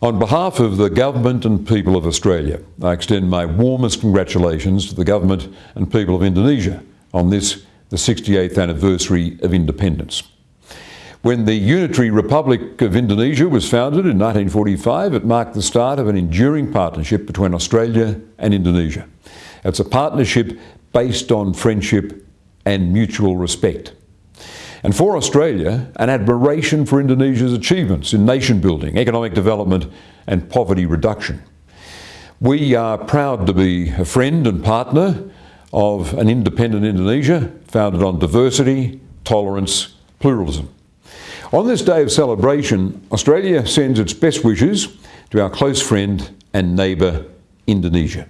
On behalf of the Government and people of Australia, I extend my warmest congratulations to the Government and people of Indonesia on this, the 68th anniversary of independence. When the Unitary Republic of Indonesia was founded in 1945, it marked the start of an enduring partnership between Australia and Indonesia. It's a partnership based on friendship and mutual respect. And for Australia, an admiration for Indonesia's achievements in nation building, economic development and poverty reduction. We are proud to be a friend and partner of an independent Indonesia founded on diversity, tolerance, pluralism. On this day of celebration, Australia sends its best wishes to our close friend and neighbour, Indonesia.